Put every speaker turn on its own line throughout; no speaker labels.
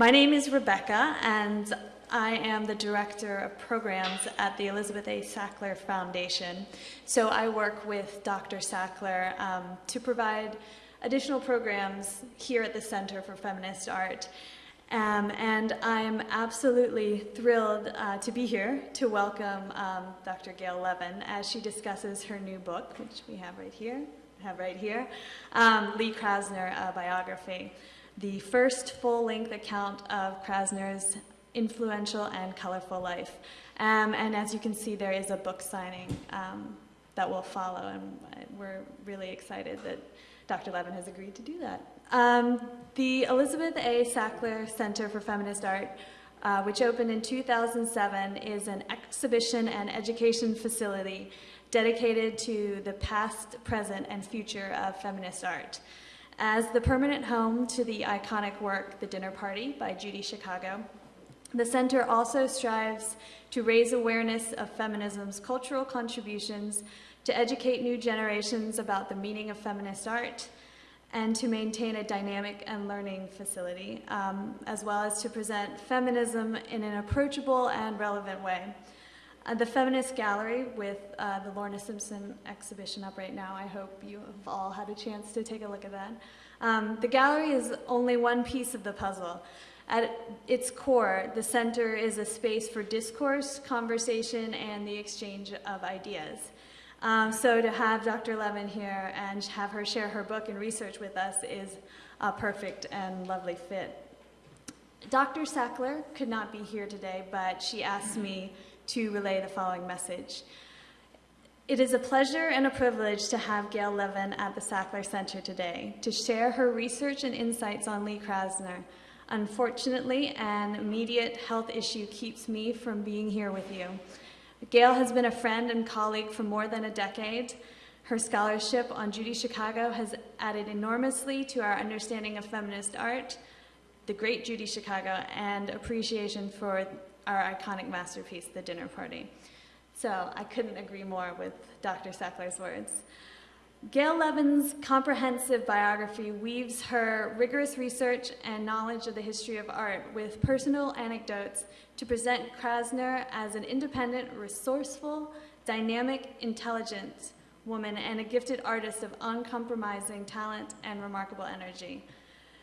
My name is Rebecca, and I am the Director of Programs at the Elizabeth A. Sackler Foundation. So I work with Dr. Sackler um, to provide additional programs here at the Center for Feminist Art. Um, and I'm absolutely thrilled uh, to be here to welcome um, Dr. Gail Levin as she discusses her new book, which we have right here, have right here, um, Lee Krasner, a biography, the first full-length account of Krasner's influential and colorful life. Um, and as you can see, there is a book signing um, that will follow, and we're really excited that Dr. Levin has agreed to do that. Um, the Elizabeth A. Sackler Center for Feminist Art, uh, which opened in 2007, is an exhibition and education facility dedicated to the past, present, and future of feminist art. As the permanent home to the iconic work, The Dinner Party by Judy Chicago, the center also strives to raise awareness of feminism's cultural contributions, to educate new generations about the meaning of feminist art, and to maintain a dynamic and learning facility, um, as well as to present feminism in an approachable and relevant way. Uh, the Feminist Gallery with uh, the Lorna Simpson exhibition up right now, I hope you have all had a chance to take a look at that. Um, the gallery is only one piece of the puzzle. At its core, the center is a space for discourse, conversation, and the exchange of ideas. Um, so to have Dr. Levin here and have her share her book and research with us is a perfect and lovely fit. Dr. Sackler could not be here today, but she asked me to relay the following message. It is a pleasure and a privilege to have Gail Levin at the Sackler Center today to share her research and insights on Lee Krasner. Unfortunately, an immediate health issue keeps me from being here with you. Gail has been a friend and colleague for more than a decade. Her scholarship on Judy Chicago has added enormously to our understanding of feminist art, the great Judy Chicago, and appreciation for our iconic masterpiece, The Dinner Party. So I couldn't agree more with Dr. Sackler's words. Gail Levin's comprehensive biography weaves her rigorous research and knowledge of the history of art with personal anecdotes to present Krasner as an independent, resourceful, dynamic, intelligent woman and a gifted artist of uncompromising talent and remarkable energy.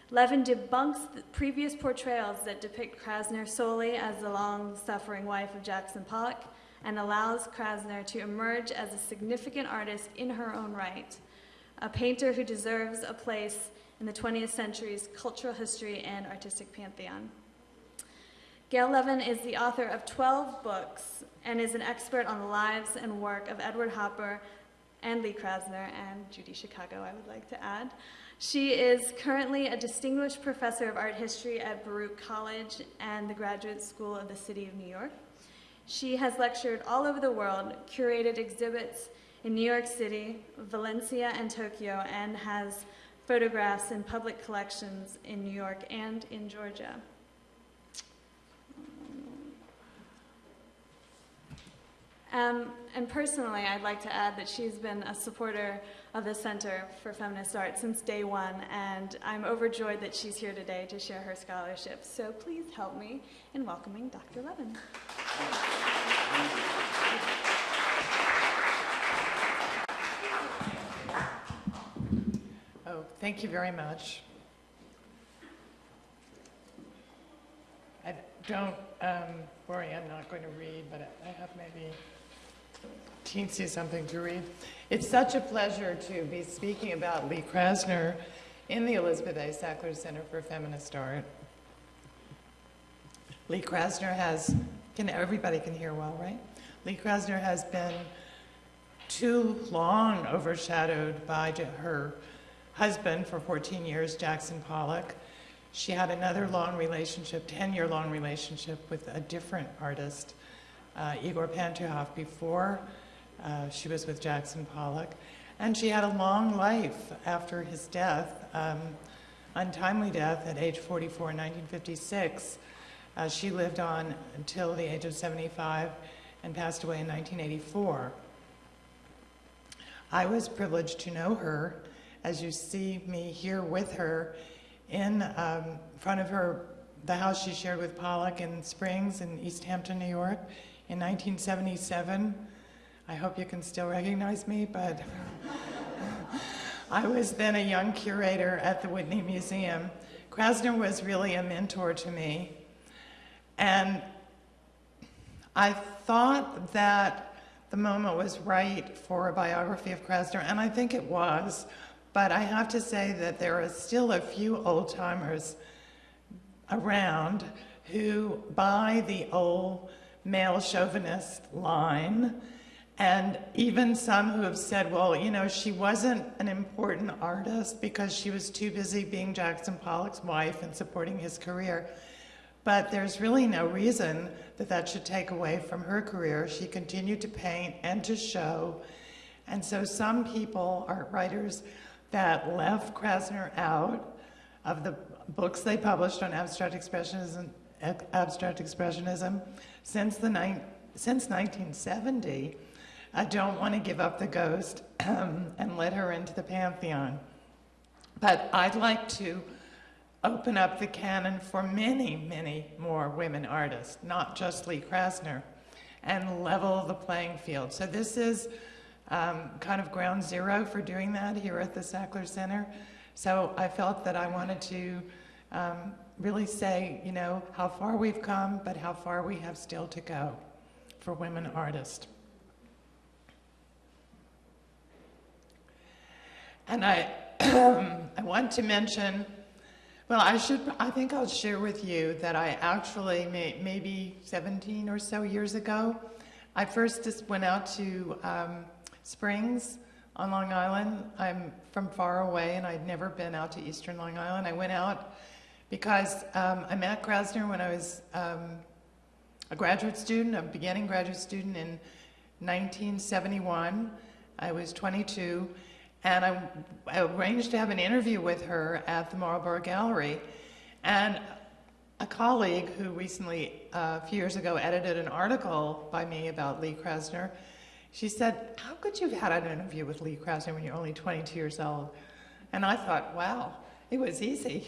Levin debunks the previous portrayals that depict Krasner solely as the long-suffering wife of Jackson Pollock and allows Krasner to emerge as a significant artist in her own right, a painter who deserves a place in the 20th century's cultural history and artistic pantheon. Gail Levin is the author of 12 books and is an expert on the lives and work of Edward Hopper and Lee Krasner and Judy Chicago, I would like to add. She is currently a distinguished professor of art history at Baruch College and the Graduate School of the City of New York. She has lectured all over the world, curated exhibits in New York City, Valencia, and Tokyo, and has photographs in public collections in New York and in Georgia. Um, and personally, I'd like to add that she's been a supporter of the Center for Feminist Art since day one, and I'm overjoyed that she's here today to share her scholarship. So please help me in welcoming Dr. Levin.
Oh, thank you very much. I don't um, worry, I'm not going to read, but I have maybe teensy something to read. It's such a pleasure to be speaking about Lee Krasner in the Elizabeth A. Sackler Center for Feminist Art. Lee Krasner has, can, everybody can hear well, right? Lee Krasner has been too long overshadowed by her husband for 14 years, Jackson Pollock. She had another long relationship, 10-year long relationship with a different artist, uh, Igor Pantuhoff, before uh, she was with Jackson Pollock. And she had a long life after his death, um, untimely death at age 44 in 1956. Uh, she lived on until the age of 75 and passed away in 1984. I was privileged to know her, as you see me here with her, in um, front of her the house she shared with Pollock in Springs in East Hampton, New York in 1977. I hope you can still recognize me, but I was then a young curator at the Whitney Museum. Krasner was really a mentor to me. And I thought that the moment was right for a biography of Krasner, and I think it was. But I have to say that there are still a few old timers around who buy the old male chauvinist line, and even some who have said, well, you know, she wasn't an important artist because she was too busy being Jackson Pollock's wife and supporting his career. But there's really no reason that that should take away from her career. She continued to paint and to show. And so some people, art writers, that left Krasner out of the books they published on abstract expressionism, abstract expressionism since, the since 1970, I don't want to give up the ghost um, and let her into the pantheon. But I'd like to open up the canon for many, many more women artists, not just Lee Krasner, and level the playing field. So this is um, kind of ground zero for doing that here at the Sackler Center. So I felt that I wanted to um, really say, you know, how far we've come, but how far we have still to go for women artists. And I, I want to mention well, I should, I think I'll share with you that I actually, may, maybe 17 or so years ago, I first just went out to um, Springs on Long Island. I'm from far away and I'd never been out to Eastern Long Island. I went out because um, I met Krasner when I was um, a graduate student, a beginning graduate student in 1971. I was 22 and I, I, arranged to have an interview with her at the Marlborough Gallery. And a colleague who recently, uh, a few years ago, edited an article by me about Lee Krasner, she said, how could you have had an interview with Lee Krasner when you're only 22 years old? And I thought, wow, it was easy.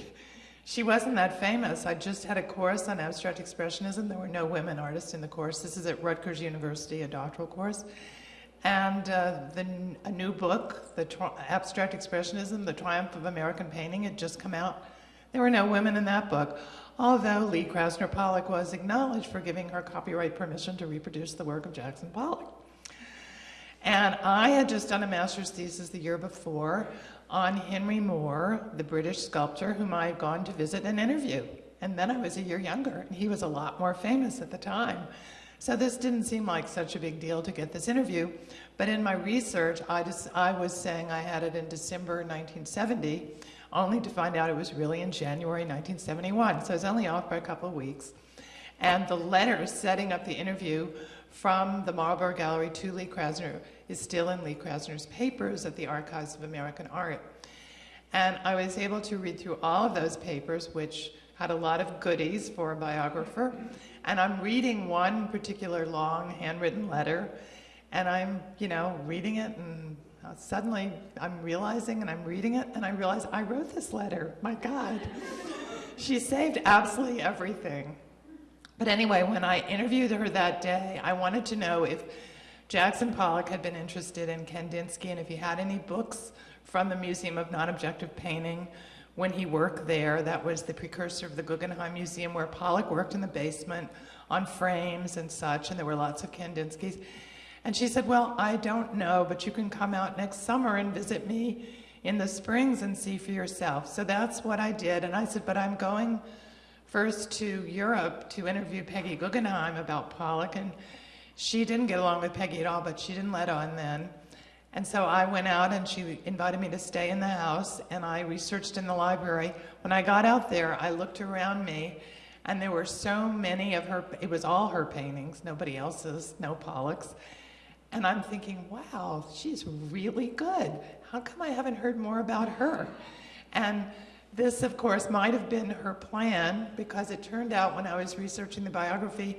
She wasn't that famous. I just had a course on abstract expressionism. There were no women artists in the course. This is at Rutgers University, a doctoral course. And uh, the, a new book, the Abstract Expressionism, The Triumph of American Painting, had just come out. There were no women in that book, although Lee Krasner Pollock was acknowledged for giving her copyright permission to reproduce the work of Jackson Pollock. And I had just done a master's thesis the year before on Henry Moore, the British sculptor whom I had gone to visit and interview. And then I was a year younger, and he was a lot more famous at the time. So this didn't seem like such a big deal to get this interview. But in my research, I, just, I was saying I had it in December 1970, only to find out it was really in January 1971. So I was only off by a couple of weeks. And the letter setting up the interview from the Marlborough Gallery to Lee Krasner is still in Lee Krasner's papers at the Archives of American Art. And I was able to read through all of those papers, which had a lot of goodies for a biographer. And I'm reading one particular long handwritten letter, and I'm, you know, reading it, and uh, suddenly I'm realizing, and I'm reading it, and I realize I wrote this letter. My God. she saved absolutely everything. But anyway, when I interviewed her that day, I wanted to know if Jackson Pollock had been interested in Kandinsky and if he had any books from the Museum of Non-Objective Painting when he worked there. That was the precursor of the Guggenheim Museum where Pollock worked in the basement on frames and such, and there were lots of Kandinskys. And she said, well, I don't know, but you can come out next summer and visit me in the springs and see for yourself. So that's what I did. And I said, but I'm going first to Europe to interview Peggy Guggenheim about Pollock. And she didn't get along with Peggy at all, but she didn't let on then. And so I went out and she invited me to stay in the house and I researched in the library. When I got out there, I looked around me and there were so many of her, it was all her paintings, nobody else's, no Pollock's. And I'm thinking, wow, she's really good. How come I haven't heard more about her? And this, of course, might have been her plan because it turned out when I was researching the biography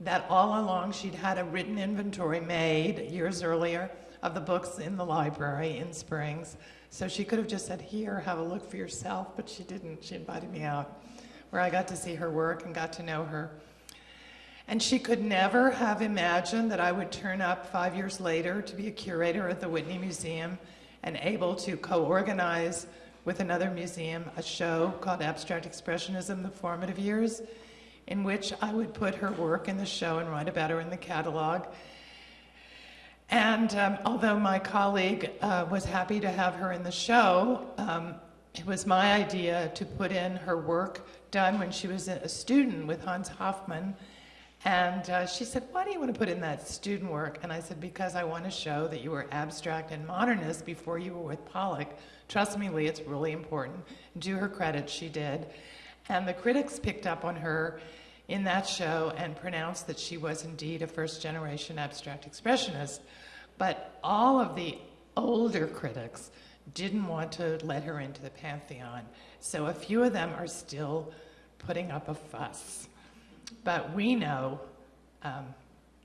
that all along she'd had a written inventory made years earlier of the books in the library in Springs. So she could have just said, here, have a look for yourself, but she didn't. She invited me out. where I got to see her work and got to know her. And she could never have imagined that I would turn up five years later to be a curator at the Whitney Museum and able to co-organize with another museum a show called Abstract Expressionism, The Formative Years, in which I would put her work in the show and write about her in the catalog. And um, although my colleague uh, was happy to have her in the show, um, it was my idea to put in her work done when she was a student with Hans Hofmann. And uh, she said, Why do you want to put in that student work? And I said, Because I want to show that you were abstract and modernist before you were with Pollock. Trust me, Lee, it's really important. Do her credit, she did. And the critics picked up on her in that show and pronounced that she was indeed a first generation abstract expressionist. But all of the older critics didn't want to let her into the pantheon. So a few of them are still putting up a fuss. But we know, um,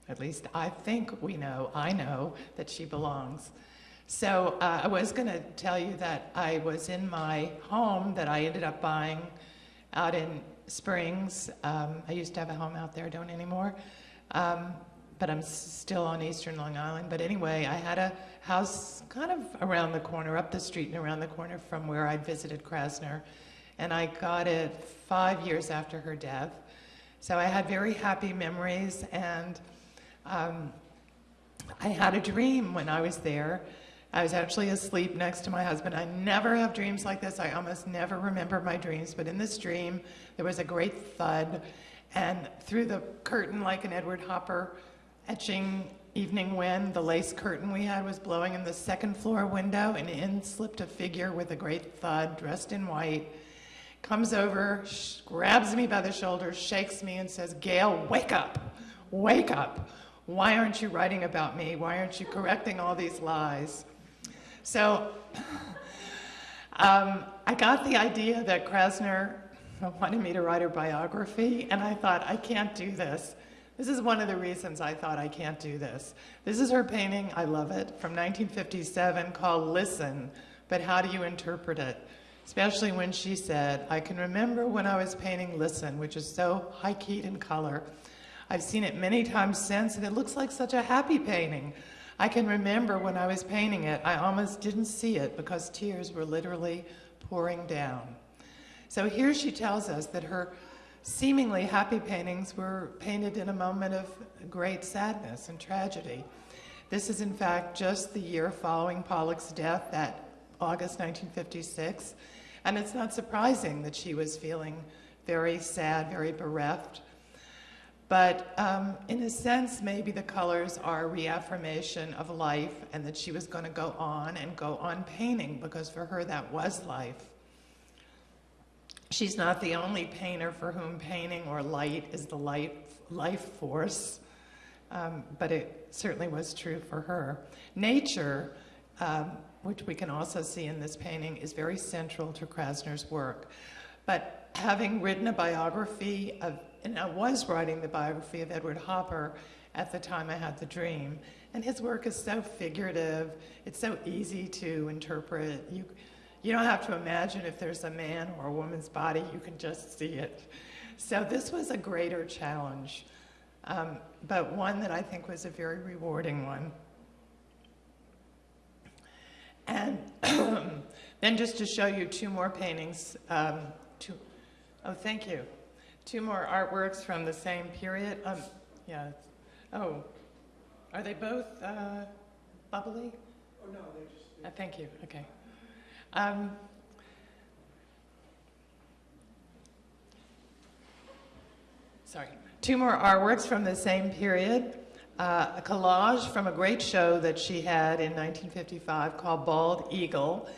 at least I think we know, I know that she belongs. So uh, I was going to tell you that I was in my home that I ended up buying out in Springs. Um, I used to have a home out there, don't anymore. Um, but I'm still on Eastern Long Island. But anyway, I had a house kind of around the corner, up the street and around the corner from where I'd visited Krasner. And I got it five years after her death. So I had very happy memories. And um, I had a dream when I was there. I was actually asleep next to my husband. I never have dreams like this. I almost never remember my dreams. But in this dream, there was a great thud. And through the curtain, like an Edward Hopper etching evening wind, the lace curtain we had was blowing in the second floor window, and in slipped a figure with a great thud, dressed in white, comes over, grabs me by the shoulder, shakes me, and says, Gail, wake up, wake up. Why aren't you writing about me? Why aren't you correcting all these lies? So um, I got the idea that Krasner wanted me to write her biography, and I thought, I can't do this. This is one of the reasons I thought I can't do this. This is her painting, I love it, from 1957 called Listen, but how do you interpret it? Especially when she said, I can remember when I was painting Listen, which is so high-keyed in color. I've seen it many times since, and it looks like such a happy painting. I can remember when I was painting it, I almost didn't see it because tears were literally pouring down. So here she tells us that her seemingly happy paintings were painted in a moment of great sadness and tragedy. This is in fact just the year following Pollock's death, that August 1956, and it's not surprising that she was feeling very sad, very bereft. But um, in a sense, maybe the colors are reaffirmation of life and that she was going to go on and go on painting because for her that was life. She's not the only painter for whom painting or light is the light, life force, um, but it certainly was true for her. Nature, um, which we can also see in this painting, is very central to Krasner's work. But having written a biography of, and I was writing the biography of Edward Hopper at the time I had the dream, and his work is so figurative, it's so easy to interpret. You, you don't have to imagine if there's a man or a woman's body, you can just see it. So this was a greater challenge, um, but one that I think was a very rewarding one. And then just to show you two more paintings, um, two, oh, thank you. Two more artworks from the same period. Um, yeah, oh, are they both uh, bubbly?
Oh, no, they're just.
Uh, thank you, okay. Um, sorry, two more artworks from the same period. Uh, a collage from a great show that she had in 1955 called Bald Eagle.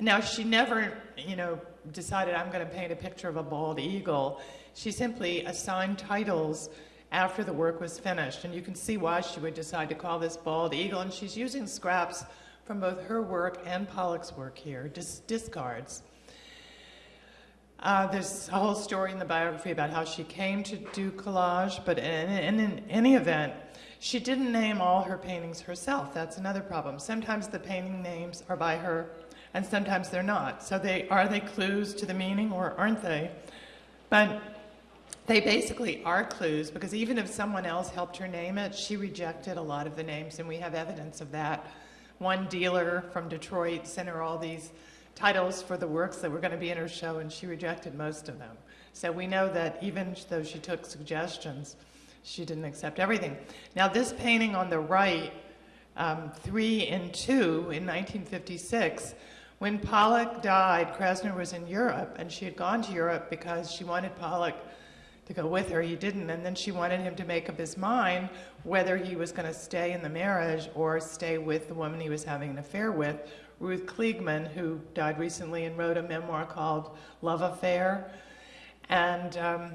Now, she never, you know, decided I'm going to paint a picture of a bald eagle. She simply assigned titles after the work was finished, and you can see why she would decide to call this Bald Eagle, and she's using scraps from both her work and Pollock's work here, dis discards. Uh, there's a whole story in the biography about how she came to do collage, but in, in, in, any event, she didn't name all her paintings herself. That's another problem. Sometimes the painting names are by her, and sometimes they're not. So they are they clues to the meaning, or aren't they? But they basically are clues because even if someone else helped her name it, she rejected a lot of the names, and we have evidence of that. One dealer from Detroit sent her all these titles for the works that were going to be in her show, and she rejected most of them. So we know that even though she took suggestions, she didn't accept everything. Now, this painting on the right, um, three and two in 1956, when Pollock died, Krasner was in Europe, and she had gone to Europe because she wanted Pollock to go with her. He didn't, and then she wanted him to make up his mind whether he was going to stay in the marriage or stay with the woman he was having an affair with, Ruth Kligman, who died recently and wrote a memoir called Love Affair. And um,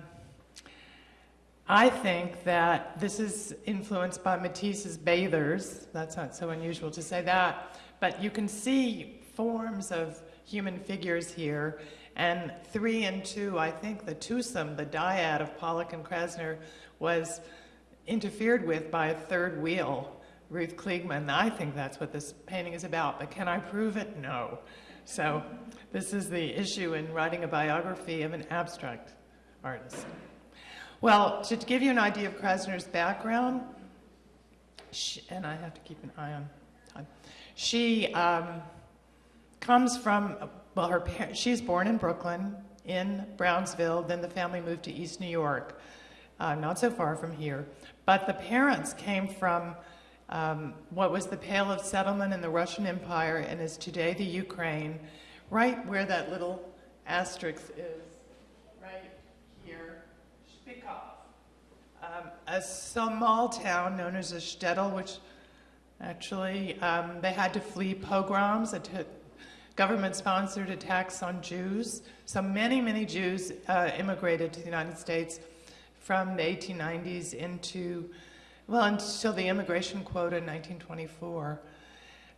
I think that this is influenced by Matisse's Bathers. That's not so unusual to say that. But you can see forms of human figures here. And three and two, I think the twosome, the dyad of Pollock and Krasner, was interfered with by a third wheel, Ruth Kligman. I think that's what this painting is about, but can I prove it? No. So this is the issue in writing a biography of an abstract artist. Well, to give you an idea of Krasner's background, she, and I have to keep an eye on time, she um, comes from, well, her parents, she's born in Brooklyn, in Brownsville, then the family moved to East New York, uh, not so far from here. But the parents came from um, what was the Pale of Settlement in the Russian Empire and is today the Ukraine, right where that little asterisk is right here, Shpikov. Um, a small town known as a shtetl, which actually um, they had to flee pogroms, a government-sponsored attacks on Jews. So many, many Jews uh, immigrated to the United States from the 1890s into, well, until the immigration quota in 1924.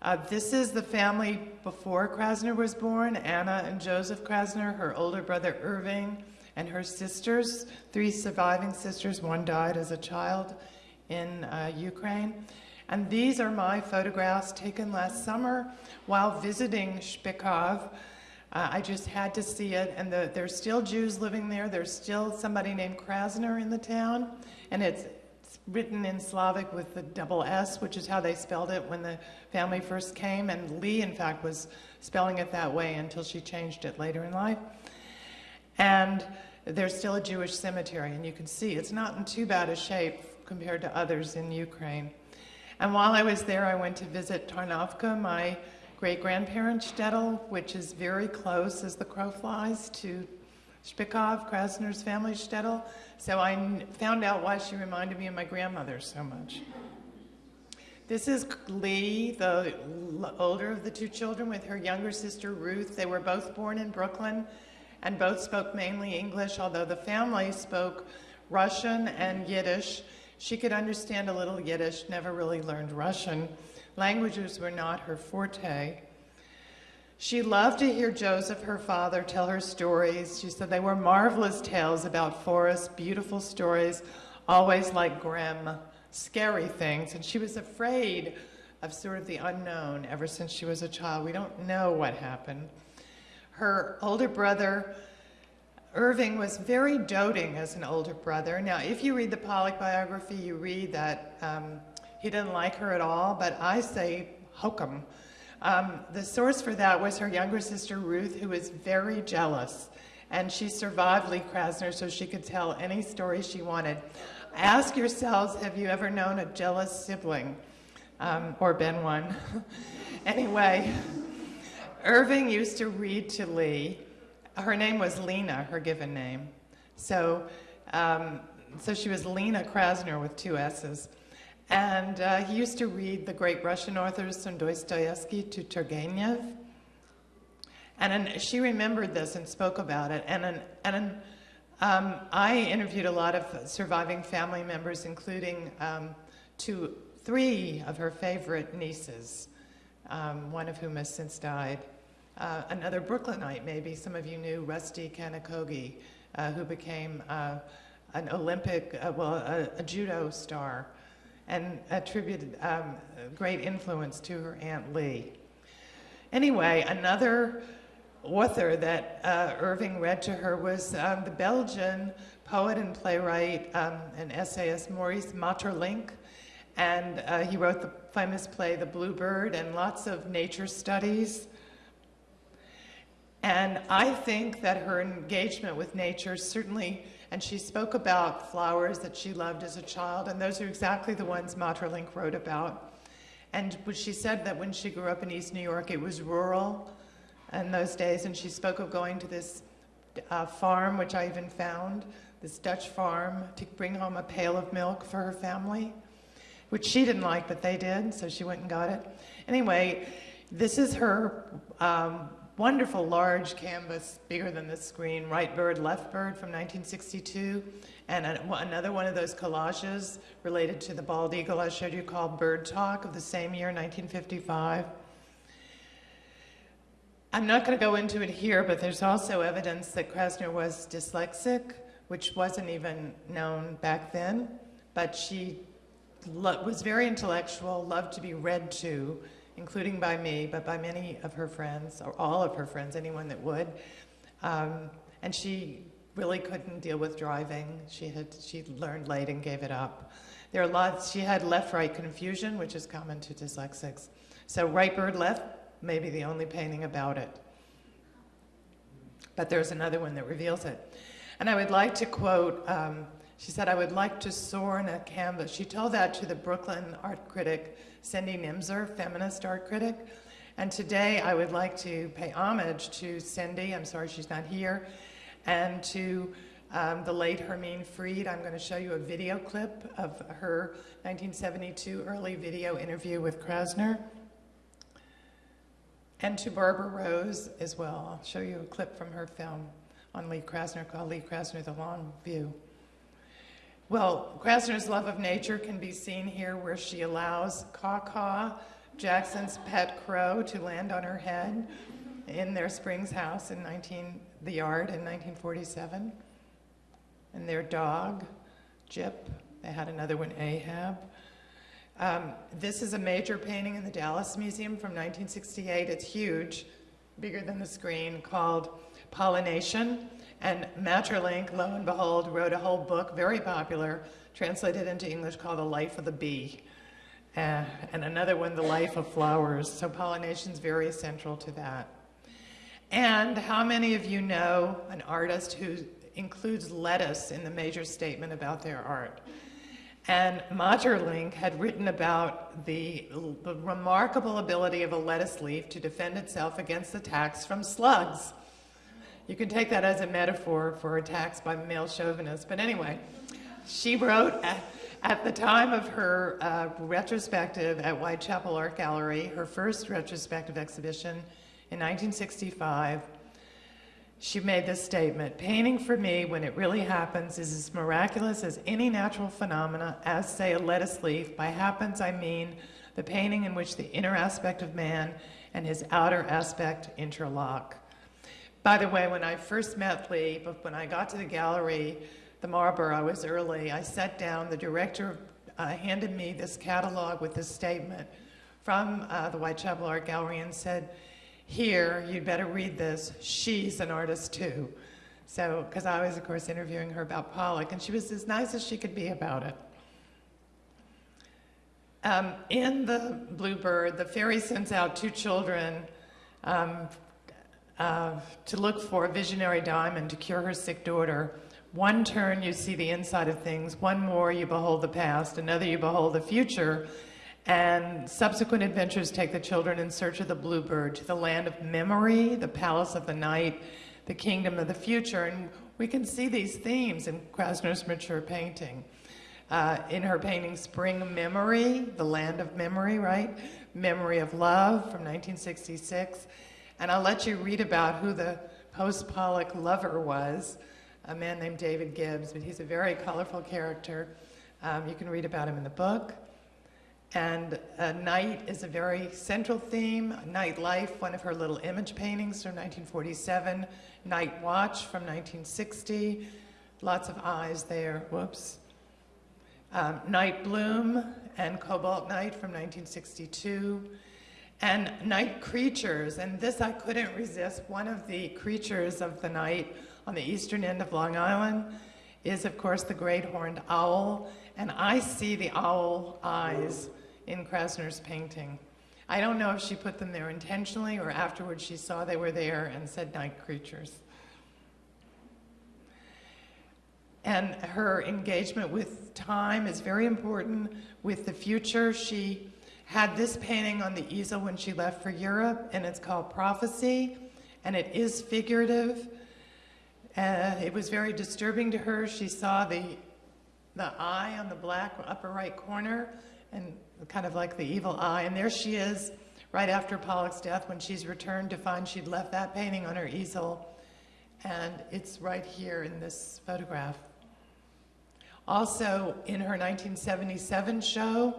Uh, this is the family before Krasner was born, Anna and Joseph Krasner, her older brother Irving, and her sisters, three surviving sisters. One died as a child in uh, Ukraine. And these are my photographs taken last summer while visiting Shpykov. Uh, I just had to see it, and the, there's still Jews living there. There's still somebody named Krasner in the town, and it's, it's written in Slavic with the double S, which is how they spelled it when the family first came. And Lee, in fact, was spelling it that way until she changed it later in life. And there's still a Jewish cemetery, and you can see it's not in too bad a shape compared to others in Ukraine. And while I was there, I went to visit Tarnovka, my great-grandparents' shtetl, which is very close as the crow flies to Shpykov, Krasner's family shtetl. So I found out why she reminded me of my grandmother so much. This is Lee, the older of the two children, with her younger sister Ruth. They were both born in Brooklyn and both spoke mainly English, although the family spoke Russian and Yiddish. She could understand a little Yiddish, never really learned Russian. Languages were not her forte. She loved to hear Joseph, her father, tell her stories. She said they were marvelous tales about forests, beautiful stories, always like grim, scary things. And she was afraid of sort of the unknown ever since she was a child. We don't know what happened. Her older brother, Irving, was very doting as an older brother. Now, if you read the Pollock biography, you read that um, he didn't like her at all, but I say hokum. Um, the source for that was her younger sister, Ruth, who was very jealous. And she survived Lee Krasner so she could tell any story she wanted. Ask yourselves, have you ever known a jealous sibling? Um, or been one? anyway. Irving used to read to Lee. Her name was Lena, her given name. So, um, so she was Lena Krasner with two S's. And uh, he used to read the great Russian authors from Dostoevsky to Turgenev. And an, she remembered this and spoke about it. And, an, and an, um, I interviewed a lot of surviving family members, including um, two, three of her favorite nieces, um, one of whom has since died uh, another Brooklynite, maybe some of you knew Rusty Kanokogi, uh, who became uh, an Olympic, uh, well, a, a, judo star, and attributed um, great influence to her Aunt Lee. Anyway, another author that uh, Irving read to her was um, the Belgian poet and playwright um, and essayist Maurice Maeterlinck. And he wrote the famous play The Bluebird and lots of nature studies. And I think that her engagement with nature certainly, and she spoke about flowers that she loved as a child, and those are exactly the ones Maeterlinck wrote about. And she said that when she grew up in East New York, it was rural in those days, and she spoke of going to this uh, farm, which I even found, this Dutch farm, to bring home a pail of milk for her family, which she didn't like, but they did, so she went and got it. Anyway, this is her um, wonderful large canvas, bigger than this screen, Right Bird, Left Bird from 1962, and another one of those collages related to the bald eagle I showed you called Bird Talk of the same year, 1955. I'm not going to go into it here, but there's also evidence that Krasner was dyslexic, which wasn't even known back then, but she was very intellectual, loved to be read to, including by me, but by many of her friends, or all of her friends, anyone that would. Um, and she really couldn't deal with driving. She had she learned late and gave it up. There are lots. She had left-right confusion, which is common to dyslexics. So right bird left may be the only painting about it. But there's another one that reveals it. And I would like to quote. Um, she said, "I would like to soar in a canvas." She told that to the Brooklyn art critic Cindy Nemser, feminist art critic. And today I would like to pay homage to Cindy, I'm sorry she's not here, and to um, the late Hermine Freed. I'm going to show you a video clip of her 1972 early video interview with Krasner. And to Barbara Rose as well. I'll show you a clip from her film on Lee Krasner called Lee Krasner, The Long View. Well, Krasner's love of nature can be seen here where she allows Caw Caw, Jackson's pet crow, to land on her head in their Springs house in 19, the yard in 1947. And their dog, Jip, they had another one, Ahab. Um, this is a major painting in the Dallas Museum from 1968. It's huge, bigger than the screen, called Pollination. And Maeterlinck, lo and behold, wrote a whole book, very popular, translated into English called The Life of the Bee. Uh, and another one, The Life of Flowers. So pollination is very central to that. And how many of you know an artist who includes lettuce in the major statement about their art? And Maeterlinck had written about the, the remarkable ability of a lettuce leaf to defend itself against attacks from slugs. You can take that as a metaphor for attacks by male chauvinists. But anyway, she wrote at, at the time of her uh, retrospective at Whitechapel Art Gallery, her first retrospective exhibition in 1965, she made this statement, painting for me, when it really happens, is as miraculous as any natural phenomena, as, say, a lettuce leaf. By happens, I mean the painting in which the inner aspect of man and his outer aspect interlock. By the way, when I first met Lee, but when I got to the gallery, the Marlborough, I was early, I sat down, the director uh, handed me this catalog with this statement from uh, the Whitechapel Art Gallery and said, here, you'd better read this, she's an artist too. So, because I was, of course, interviewing her about Pollock, and she was as nice as she could be about it. Um, in the Bluebird, the fairy sends out two children um, uh, to look for a visionary diamond to cure her sick daughter. One turn, you see the inside of things. One more, you behold the past. Another, you behold the future. And subsequent adventures take the children in search of the bluebird to the land of memory, the palace of the night, the kingdom of the future. And we can see these themes in Krasner's mature painting. Uh, in her painting Spring Memory, the land of memory, right? Memory of Love from 1966. And I'll let you read about who the post-Pollock lover was, a man named David Gibbs, but he's a very colorful character. Um, you can read about him in the book. And night is a very central theme. Night Life, one of her little image paintings from 1947. Night Watch from 1960. Lots of eyes there, whoops. Um, Night Bloom and Cobalt Night from 1962. And night creatures. And this I couldn't resist. One of the creatures of the night on the eastern end of Long Island is, of course, the great horned owl. And I see the owl eyes in Krasner's painting. I don't know if she put them there intentionally or afterwards she saw they were there and said night creatures. And her engagement with time is very important, with the future. She had this painting on the easel when she left for Europe, and it's called Prophecy, and it is figurative. Uh, it was very disturbing to her. She saw the, the eye on the black upper right corner, and kind of like the evil eye, and there she is right after Pollock's death when she's returned to find she'd left that painting on her easel, and it's right here in this photograph. Also, in her 1977 show,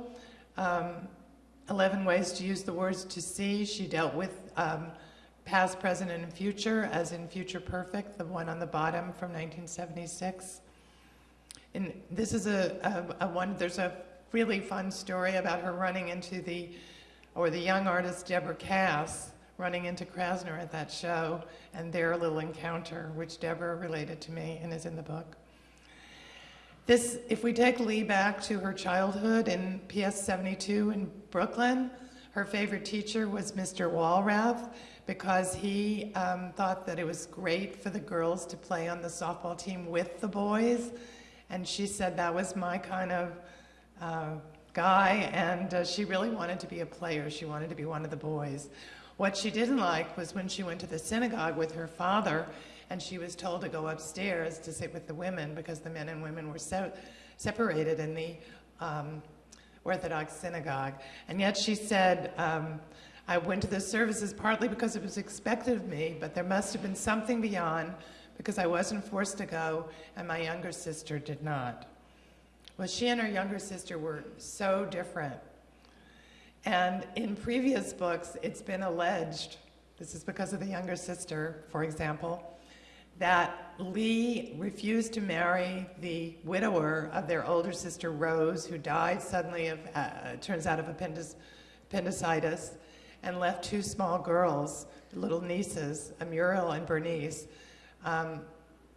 um, 11 Ways to Use the Words to See, she dealt with um, past, present, and future, as in Future Perfect, the one on the bottom from 1976. And this is a, a, a one, there's a really fun story about her running into the, or the young artist Deborah Cass running into Krasner at that show, and their little encounter, which Deborah related to me and is in the book. This, if we take Lee back to her childhood in PS 72 in Brooklyn, her favorite teacher was Mr. Walrath because he um, thought that it was great for the girls to play on the softball team with the boys. And she said that was my kind of uh, guy, and uh, she really wanted to be a player. She wanted to be one of the boys. What she didn't like was when she went to the synagogue with her father and she was told to go upstairs to sit with the women because the men and women were se separated in the um, Orthodox synagogue. And yet she said, um, I went to the services partly because it was expected of me, but there must have been something beyond because I wasn't forced to go and my younger sister did not. Well, she and her younger sister were so different. And in previous books, it's been alleged, this is because of the younger sister, for example, that Lee refused to marry the widower of their older sister Rose, who died suddenly of, uh, turns out, of appendic appendicitis, and left two small girls, little nieces, Muriel and Bernice, um,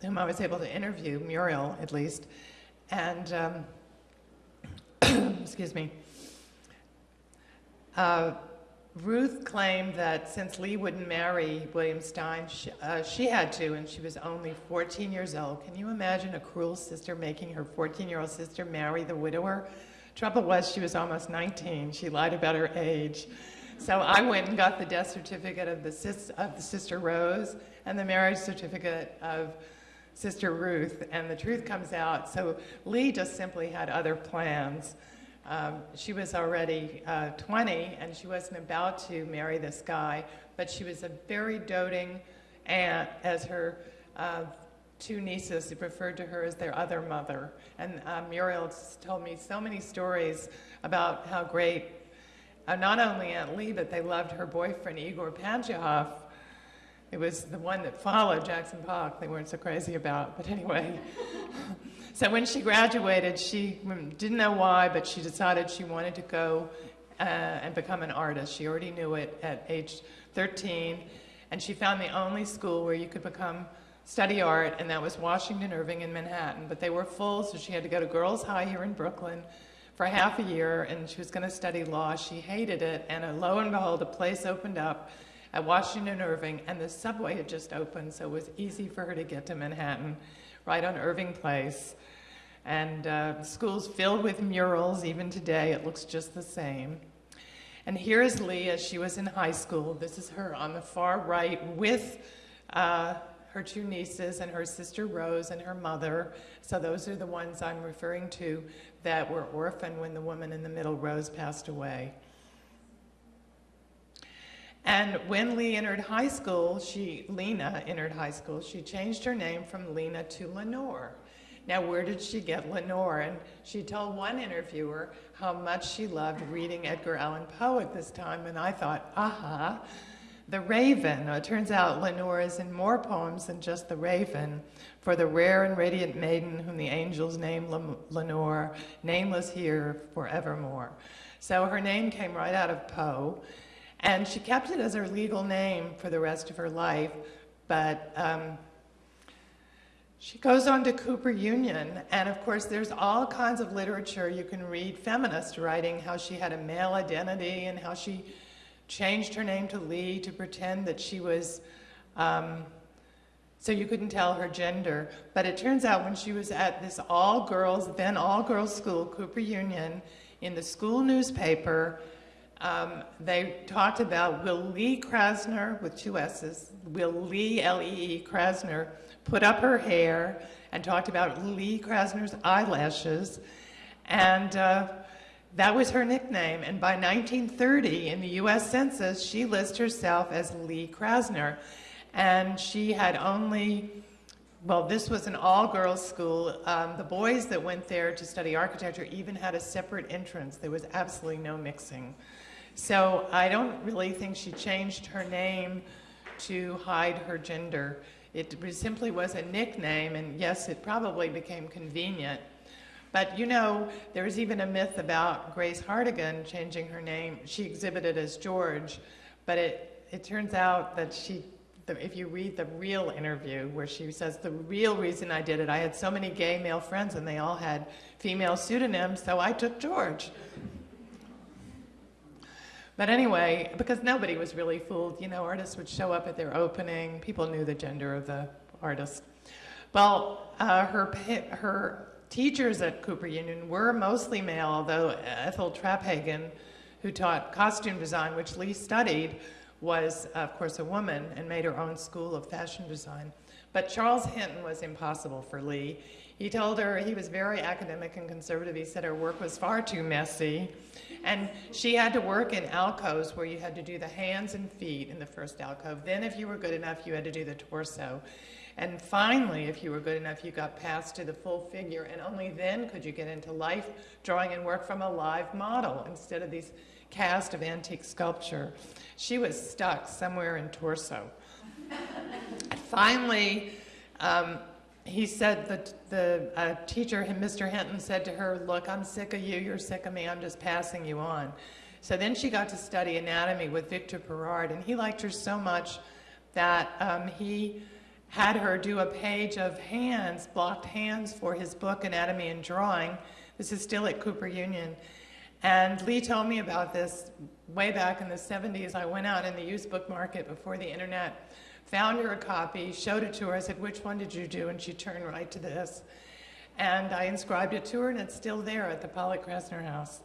whom I was able to interview, Muriel at least, and, um, excuse me, uh, Ruth claimed that since Lee wouldn't marry William Stein, she, uh, she, had to, and she was only 14 years old. Can you imagine a cruel sister making her 14-year-old sister marry the widower? Trouble was, she was almost 19. She lied about her age. So I went and got the death certificate of the, sis, of the sister Rose and the marriage certificate of sister Ruth, and the truth comes out. So Lee just simply had other plans. Um, she was already uh, 20 and she wasn't about to marry this guy, but she was a very doting aunt as her uh, two nieces referred to her as their other mother. And uh, Muriel told me so many stories about how great uh, not only Aunt Lee, but they loved her boyfriend, Igor Pantuhoff. It was the one that followed Jackson Pollock they weren't so crazy about, but anyway. So when she graduated, she didn't know why, but she decided she wanted to go uh, and become an artist. She already knew it at age 13, and she found the only school where you could become study art, and that was Washington Irving in Manhattan. But they were full, so she had to go to Girls High here in Brooklyn for half a year, and she was going to study law. She hated it, and uh, lo and behold, a place opened up at Washington Irving, and the subway had just opened, so it was easy for her to get to Manhattan, right on Irving Place. And uh, school's filled with murals. Even today, it looks just the same. And here is Lee as she was in high school. This is her on the far right with uh, her two nieces and her sister Rose and her mother. So those are the ones I'm referring to that were orphaned when the woman in the middle, Rose, passed away. And when Lee entered high school, she, Lena entered high school, she changed her name from Lena to Lenore. Now, where did she get Lenore? And she told one interviewer how much she loved reading Edgar Allan Poe at this time, and I thought, aha, The Raven. It turns out Lenore is in more poems than just The Raven. For the rare and radiant maiden whom the angels name Lenore, nameless here forevermore. So her name came right out of Poe. And she kept it as her legal name for the rest of her life, but um, she goes on to Cooper Union, and of course, there's all kinds of literature you can read, feminist writing, how she had a male identity and how she changed her name to Lee to pretend that she was, um, so you couldn't tell her gender. But it turns out when she was at this all girls, then all girls school, Cooper Union, in the school newspaper, um, they talked about will Lee Krasner, with two S's, will Lee, L-E-E, Krasner, put up her hair and talked about Lee Krasner's eyelashes. And uh, that was her nickname. And by 1930, in the US Census, she lists herself as Lee Krasner. And she had only, well, this was an all girls school. Um, the boys that went there to study architecture even had a separate entrance. There was absolutely no mixing. So I don't really think she changed her name to hide her gender. It simply was a nickname, and yes, it probably became convenient. But you know, there's even a myth about Grace Hartigan changing her name. She exhibited as George, but it, it turns out that she, the, if you read the real interview where she says, the real reason I did it, I had so many gay male friends and they all had female pseudonyms, so I took George. But anyway, because nobody was really fooled, you know, artists would show up at their opening, people knew the gender of the artist. Well, uh, her, her teachers at Cooper Union were mostly male, although Ethel Traphagen, who taught costume design, which Lee studied, was, of course, a woman and made her own school of fashion design. But Charles Hinton was impossible for Lee. He told her he was very academic and conservative. He said her work was far too messy. And she had to work in alcoves where you had to do the hands and feet in the first alcove. Then, if you were good enough, you had to do the torso. And finally, if you were good enough, you got passed to the full figure. And only then could you get into life drawing and work from a live model instead of these cast of antique sculpture. She was stuck somewhere in torso. finally, um, he said that the uh, teacher, Mr. Hinton, said to her, look, I'm sick of you, you're sick of me, I'm just passing you on. So then she got to study anatomy with Victor Perard, and he liked her so much that um, he had her do a page of hands, blocked hands for his book, Anatomy and Drawing. This is still at Cooper Union. And Lee told me about this way back in the 70s. I went out in the used book market before the internet found her a copy, showed it to her. I said, which one did you do? And she turned right to this. And I inscribed it to her, and it's still there at the Pollock Krasner House.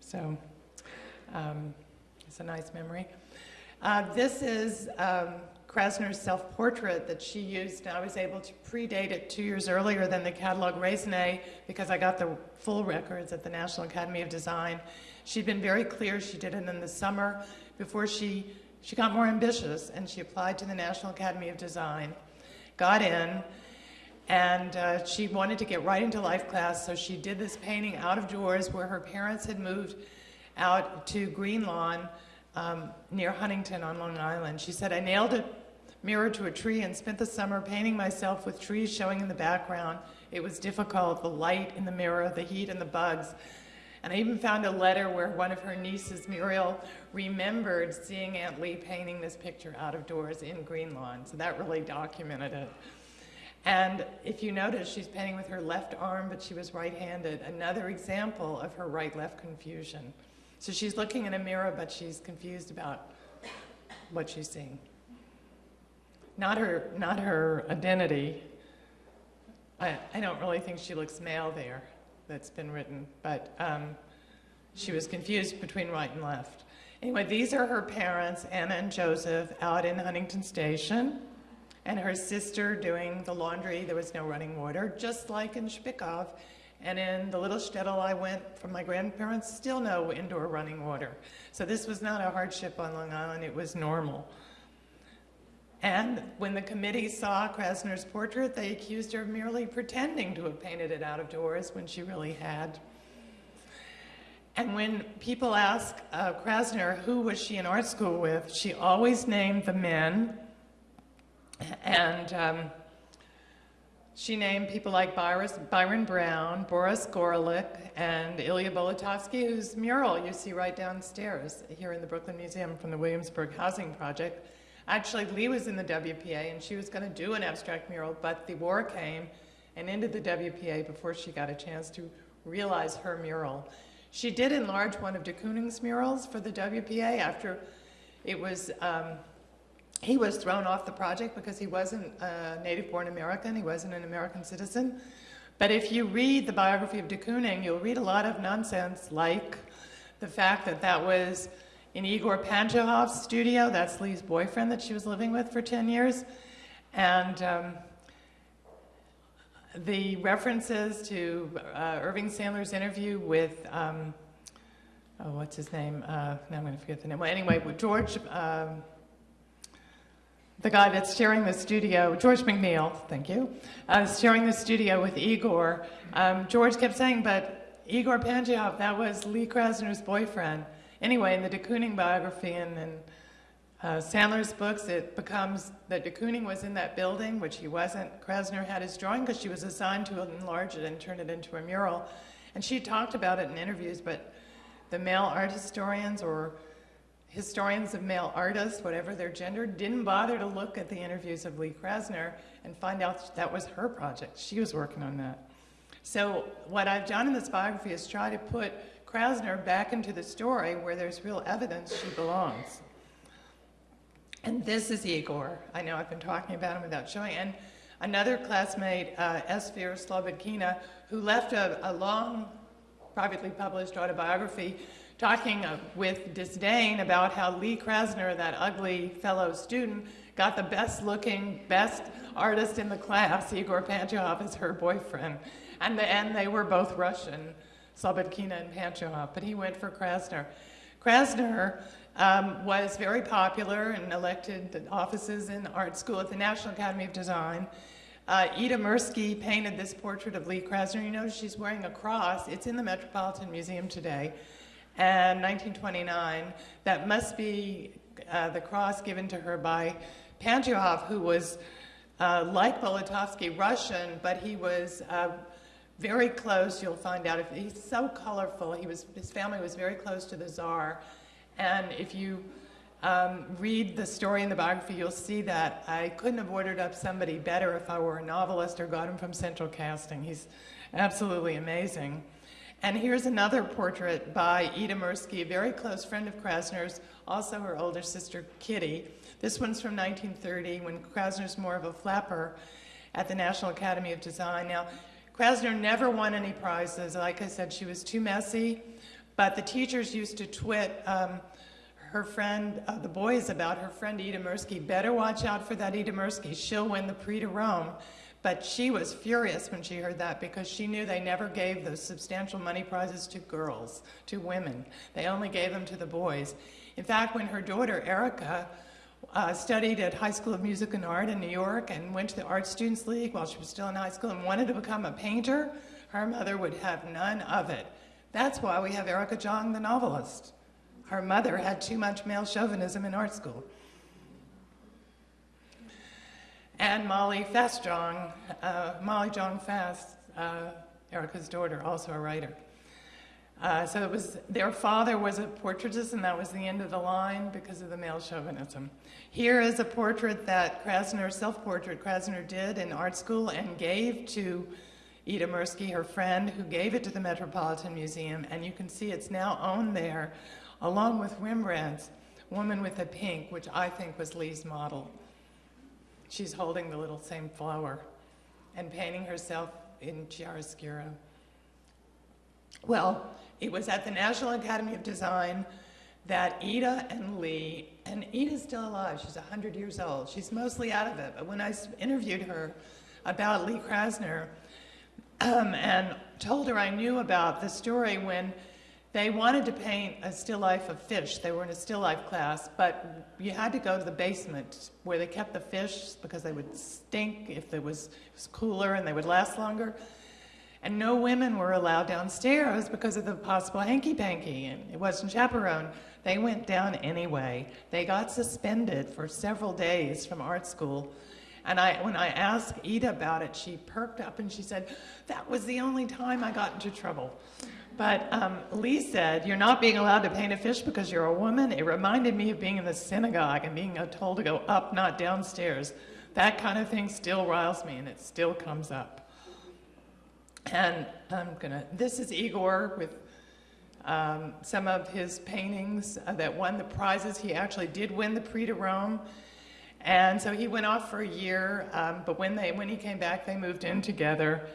So um, it's a nice memory. Uh, this is um, Krasner's self-portrait that she used. I was able to predate it two years earlier than the catalog raisonné because I got the full records at the National Academy of Design. She'd been very clear. She did it in the summer before she she got more ambitious and she applied to the National Academy of Design, got in, and uh, she wanted to get right into life class, so she did this painting out of doors where her parents had moved out to Greenlawn um, near Huntington on Long Island. She said, I nailed a mirror to a tree and spent the summer painting myself with trees showing in the background. It was difficult, the light in the mirror, the heat and the bugs. And I even found a letter where one of her nieces, Muriel, remembered seeing Aunt Lee painting this picture out of doors in Greenlawn. So that really documented it. And if you notice, she's painting with her left arm, but she was right-handed. Another example of her right-left confusion. So she's looking in a mirror, but she's confused about what she's seeing. Not her, not her identity. I, I don't really think she looks male there that's been written, but um, she was confused between right and left. Anyway, these are her parents, Anna and Joseph, out in Huntington Station, and her sister doing the laundry. There was no running water, just like in Spichov. And in the little shtetl I went from my grandparents, still no indoor running water. So this was not a hardship on Long Island, it was normal. And when the committee saw Krasner's portrait, they accused her of merely pretending to have painted it out of doors when she really had. And when people ask uh, Krasner who was she in art school with, she always named the men. And um, She named people like Byron, Brown, Boris Gorelick, and Ilya Bolotovsky, whose mural you see right downstairs here in the Brooklyn Museum from the Williamsburg Housing Project. Actually, Lee was in the WPA and she was going to do an abstract mural, but the war came and ended the WPA before she got a chance to realize her mural. She did enlarge one of de Kooning's murals for the WPA after it was um, he was thrown off the project because he wasn't a native-born American. He wasn't an American citizen. But if you read the biography of de Kooning, you'll read a lot of nonsense like the fact that that was in Igor Pantuhoff's studio. That's Lee's boyfriend that she was living with for 10 years. And um, the references to uh, Irving Sandler's interview with, um, oh, what's his name? Uh, now I'm going to forget the name. Well, anyway, with George. Um, the guy that's sharing the studio, George McNeil, thank you, uh, sharing the studio with Igor. Um, George kept saying, but Igor Pantuhoff, that was Lee Krasner's boyfriend. Anyway, in the de Kooning biography and in uh, Sandler's books, it becomes that de Kooning was in that building, which he wasn't. Krasner had his drawing because she was assigned to enlarge it and turn it into a mural. And she talked about it in interviews, but the male art historians or historians of male artists, whatever their gender, didn't bother to look at the interviews of Lee Krasner and find out that was her project. She was working on that. So what I've done in this biography is try to put Krasner back into the story where there's real evidence she belongs. And this is Igor. I know I've been talking about him without showing. And another classmate, uh, Esfir Slobodkina, who left a, a long, privately published autobiography talking uh, with disdain about how Lee Krasner, that ugly fellow student, got the best looking, best artist in the class, Igor Pantuhoff, as her boyfriend. And, the, they were both Russian, Slobodkina and Pantuhoff, but he went for Krasner. Krasner um, was very popular and elected offices in the art school at the National Academy of Design. Uh, Ida Mirsky painted this portrait of Lee Krasner. You notice she's wearing a cross. It's in the Metropolitan Museum today and 1929. That must be uh, the cross given to her by Pantuhoff, who was, uh, like Bolotovsky, Russian, but he was uh, very close, you'll find out. If, he's so colorful. He was, his family was very close to the Tsar. And if you um, read the story in the biography, you'll see that I couldn't have ordered up somebody better if I were a novelist or got him from Central Casting. He's absolutely amazing. And here's another portrait by Ida Mirsky, a very close friend of Krasner's, also her older sister Kitty. This one's from 1930 when Krasner's more of a flapper at the National Academy of Design. Now, Krasner never won any prizes. Like I said, she was too messy, but the teachers used to twit um, her friend, uh, the boys about her friend Ida Mirsky. Better watch out for that Ida Mirsky. She'll win the Prix de Rome. But she was furious when she heard that because she knew they never gave those substantial money prizes to girls, to women. They only gave them to the boys. In fact, when her daughter, Erica, uh, studied at High School of Music and Art in New York and went to the Art Students League while she was still in high school and wanted to become a painter, her mother would have none of it. That's why we have Erica Jong, the novelist. Her mother had too much male chauvinism in art school and Molly Fastjong, uh, Molly Jong Fast, uh, Erica's daughter, also a writer. Uh, so it was, their father was a portraitist and that was the end of the line because of the male chauvinism. Here is a portrait that Krasner, self-portrait Krasner did in art school and gave to Ida Mirsky, her friend, who gave it to the Metropolitan Museum. And you can see it's now owned there along with Rembrandt's Woman with a Pink, which I think was Lee's model. She's holding the little same flower and painting herself in chiaroscuro. Well, it was at the National Academy of Design that Ida and Lee, and Ida's still alive, she's 100 years old, she's mostly out of it, but when I interviewed her about Lee Krasner um, and told her I knew about the story when they wanted to paint a still life of fish. They were in a still life class, but you had to go to the basement where they kept the fish because they would stink if it was, it was cooler and they would last longer. And no women were allowed downstairs because of the possible hanky-panky, and it wasn't chaperoned. They went down anyway. They got suspended for several days from art school. And I, when I asked Ida about it, she perked up and she said, that was the only time I got into trouble. But um, Lee said, You're not being allowed to paint a fish because you're a woman. It reminded me of being in the synagogue and being told to go up, not downstairs. That kind of thing still riles me and it still comes up. And I'm gonna, this is Igor with um, some of his paintings uh, that won the prizes. He actually did win the Prix de Rome. And so he went off for a year, um, but when, they, when he came back, they moved in together.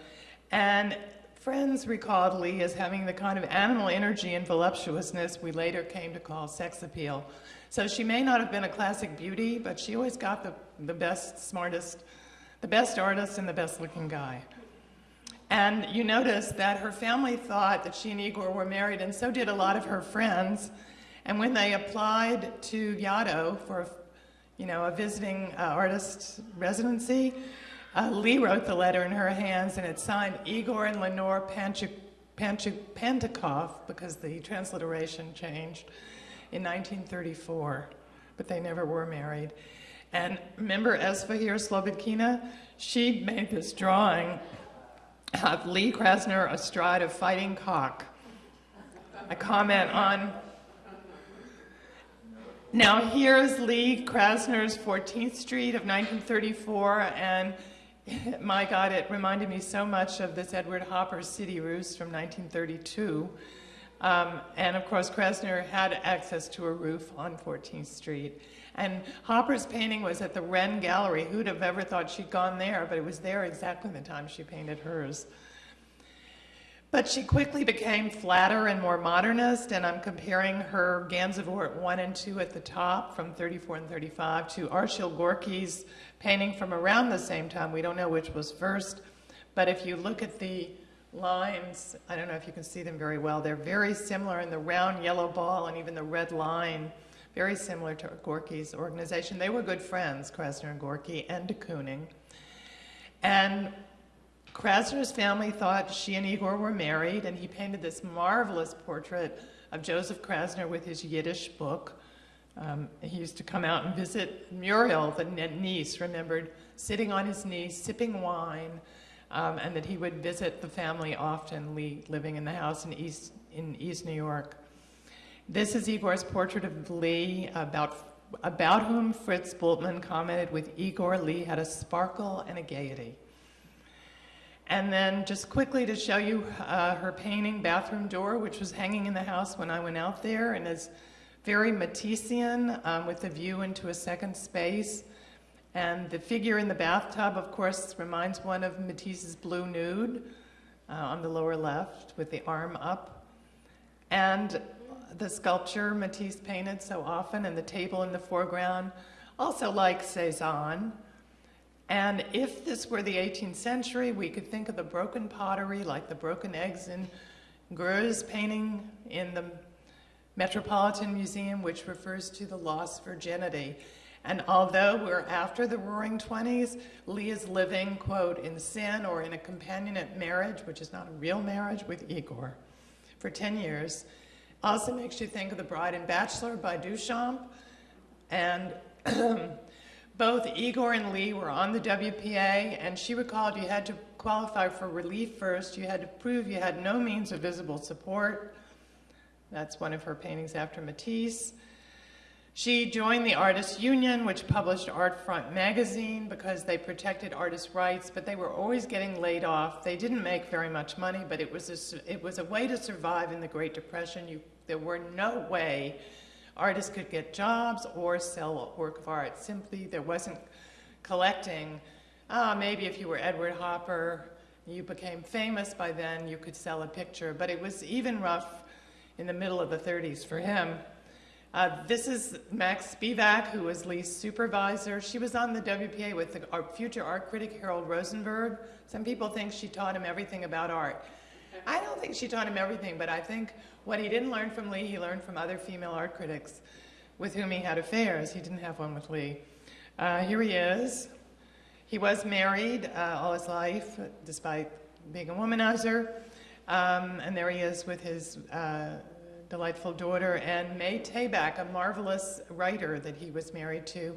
And Friends recalled Lee as having the kind of animal energy and voluptuousness we later came to call sex appeal. So she may not have been a classic beauty, but she always got the, the best, smartest, the best artist and the best looking guy. And you notice that her family thought that she and Igor were married, and so did a lot of her friends. And when they applied to Yaddo for, you know, a visiting uh, artist residency, uh, Lee wrote the letter in her hands, and it's signed Igor and Lenore Panchuk, Panchuk, Pantikov because the transliteration changed in 1934, but they never were married. And remember Esfahir Slobodkina? She made this drawing of Lee Krasner astride a fighting cock. A comment on. Now here's Lee Krasner's 14th Street of 1934, and my God, it reminded me so much of this Edward Hopper City Roofs from 1932. Um, and of course, Krasner had access to a roof on 14th Street. And Hopper's painting was at the Rehn Gallery. Who'd have ever thought she'd gone there? But it was there exactly the time she painted hers. But she quickly became flatter and more modernist, and I'm comparing her Gansevoort 1 and 2 at the top from 34 and 35 to Arshile Gorky's painting from around the same time. We don't know which was first, but if you look at the lines, I don't know if you can see them very well, they're very similar in the round yellow ball and even the red line, very similar to Gorky's organization. They were good friends, Krasner and Gorky, and de Kooning. And Krasner's family thought she and Igor were married, and he painted this marvelous portrait of Joseph Krasner with his Yiddish book. Um, he used to come out and visit Muriel, the niece, remembered sitting on his knee, sipping wine, um, and that he would visit the family often, living in the house in East, in East New York. This is Igor's portrait of Lee, about, about whom Fritz Bultmann commented, with Igor, Lee had a sparkle and a gaiety. And then just quickly to show you uh, her painting, Bathroom Door, which was hanging in the house when I went out there and is very Matissean um, with a view into a second space. And the figure in the bathtub, of course, reminds one of Matisse's Blue Nude uh, on the lower left with the arm up. And the sculpture Matisse painted so often and the table in the foreground, also like Cezanne, and if this were the 18th century, we could think of the broken pottery, like the broken eggs in Greuze painting in the Metropolitan Museum, which refers to the lost virginity. And although we're after the Roaring Twenties, Lee is living, quote, in sin or in a companionate marriage, which is not a real marriage, with Igor for 10 years. Also makes you think of The Bride and Bachelor by Duchamp. And Both Igor and Lee were on the WPA, and she recalled you had to qualify for relief first. You had to prove you had no means of visible support. That's one of her paintings after Matisse. She joined the Artists Union, which published Art Front magazine because they protected artists' rights, but they were always getting laid off. They didn't make very much money, but it was a, it was a way to survive in the Great Depression. You, there were no way artists could get jobs or sell work of art. Simply, there wasn't collecting. Ah, maybe if you were Edward Hopper, you became famous by then, you could sell a picture. But it was even rough in the middle of the 30s for him. Uh, this is Max Spivak, who was Lee's supervisor. She was on the WPA with the future art critic Harold Rosenberg. Some people think she taught him everything about art. I don't think she taught him everything, but I think what he didn't learn from Lee, he learned from other female art critics with whom he had affairs. He didn't have one with Lee. Uh, here he is. He was married uh, all his life, despite being a womanizer. Um, and there he is with his uh, delightful daughter, and May Tabak, a marvelous writer that he was married to.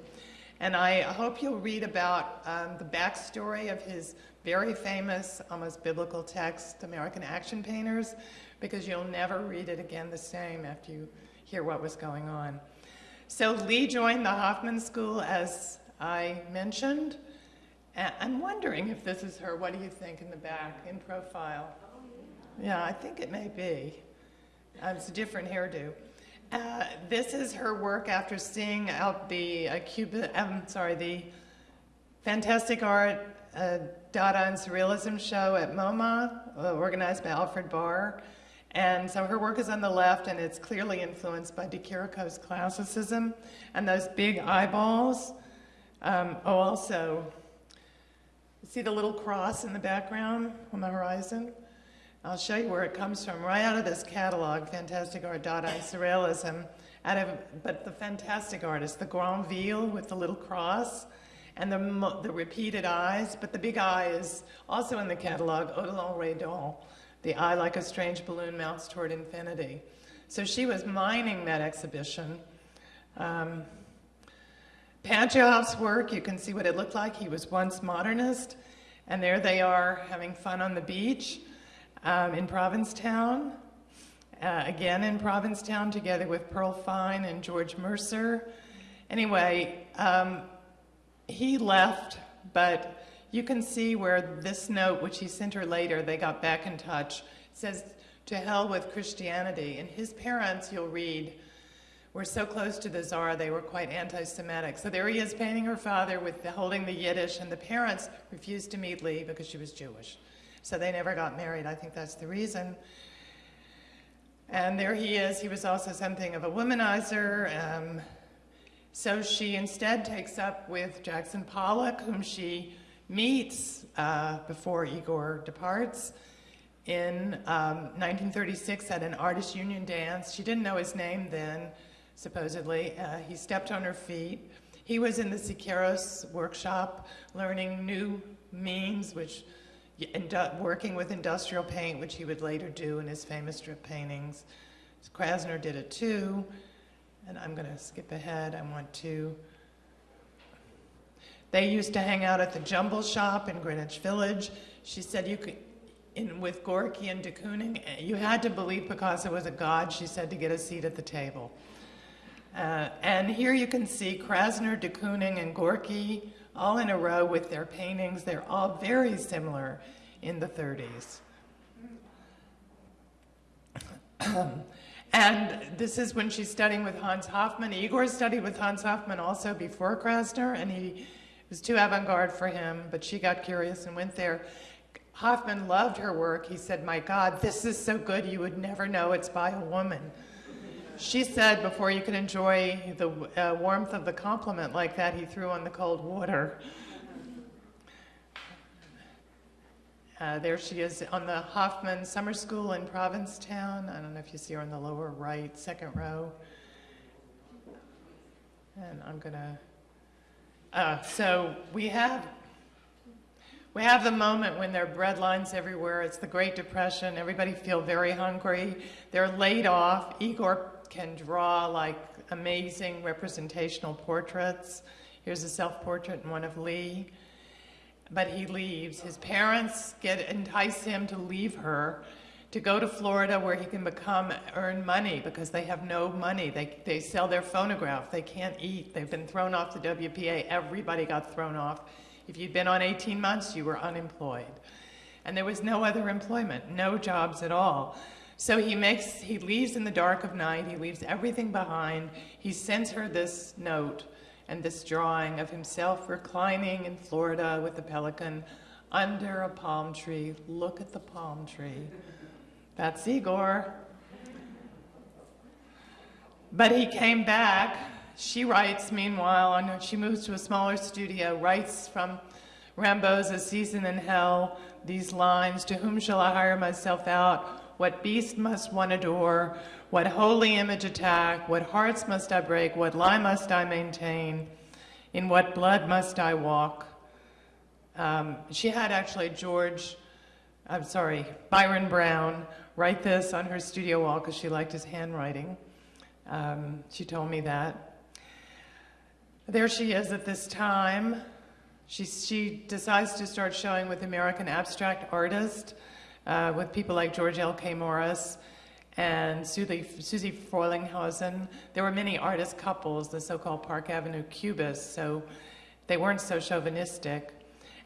And I hope you'll read about um, the backstory of his very famous, almost biblical text, American Action Painters, because you'll never read it again the same after you hear what was going on. So Lee joined the Hofmann School, as I mentioned. I'm wondering if this is her. What do you think in the back, in profile? Yeah, I think it may be. Uh, it's a different hairdo. Uh, this is her work after seeing out the uh, I'm sorry, the Fantastic Art uh, Dada and Surrealism show at MoMA, uh, organized by Alfred Barr. And so her work is on the left, and it's clearly influenced by De Chirico's classicism. And those big eyeballs. Um, oh, also, see the little cross in the background on the horizon? I'll show you where it comes from, right out of this catalog, Fantastic Art Dada Surrealism, out of, but the fantastic artist, the Grandville with the little cross and the, the repeated eyes, but the big eye is also in the catalog, Odilon Redon, the eye like a strange balloon mounts toward infinity. So she was mining that exhibition. Um, work, you can see what it looked like. He was once modernist, and there they are having fun on the beach um, in Provincetown. Uh, again in Provincetown, together with Pearl Fine and George Mercer. Anyway, um, he left, but you can see where this note, which he sent her later, they got back in touch, says, to hell with Christianity. And his parents, you'll read, were so close to the czar, they were quite anti-Semitic. So there he is painting her father with the, holding the Yiddish, and the parents refused to meet Lee because she was Jewish. So they never got married. I think that's the reason. And there he is. He was also something of a womanizer. Um, so she instead takes up with Jackson Pollock, whom she meets uh, before Igor departs in um, 1936 at an artist union dance. She didn't know his name then, supposedly. Uh, he stepped on her feet. He was in the Siqueiros workshop learning new means, which working with industrial paint, which he would later do in his famous strip paintings. Krasner did it too. And I'm going to skip ahead. I want to. They used to hang out at the Jumble Shop in Greenwich Village. She said you could, in, with Gorky and de Kooning, you had to believe Picasso was a god, she said, to get a seat at the table. Uh, and here you can see Krasner, de Kooning, and Gorky all in a row with their paintings. They're all very similar in the 30s. and this is when she's studying with Hans Hofmann. Igor studied with Hans Hofmann also before Krasner, and he was too avant-garde for him, but she got curious and went there. Hofmann loved her work. He said, my God, this is so good you would never know it's by a woman. She said before you could enjoy the uh, warmth of the compliment like that, he threw on the cold water. Uh, there she is on the Hofmann Summer School in Provincetown. I don't know if you see her on the lower right, second row. And I'm gonna, uh, so we have, we have the moment when there are bread lines everywhere. It's the Great Depression. Everybody feel very hungry. They're laid off. Igor can draw like amazing representational portraits. Here's a self-portrait and one of Lee. But he leaves. His parents get entice him to leave her to go to Florida where he can become earn money because they have no money. They, they sell their phonograph. They can't eat. They've been thrown off the WPA. Everybody got thrown off. If you'd been on 18 months, you were unemployed. And there was no other employment, no jobs at all. So he makes, he leaves in the dark of night, he leaves everything behind. He sends her this note and this drawing of himself reclining in Florida with a pelican under a palm tree. Look at the palm tree. That's Igor. But he came back. She writes, meanwhile, she moves to a smaller studio, writes from Rimbaud's A Season in Hell, these lines, to whom shall I hire myself out? What beast must one adore? What holy image attack? What hearts must I break? What lie must I maintain? In what blood must I walk? Um, she had actually George, I'm sorry, Byron Browne write this on her studio wall because she liked his handwriting. Um, she told me that. There she is at this time. She, she decides to start showing with American abstract artists, uh, with people like George L.K. Morris and Susie, Susie Frelinghuysen. There were many artist couples, the so-called Park Avenue Cubists, so they weren't so chauvinistic.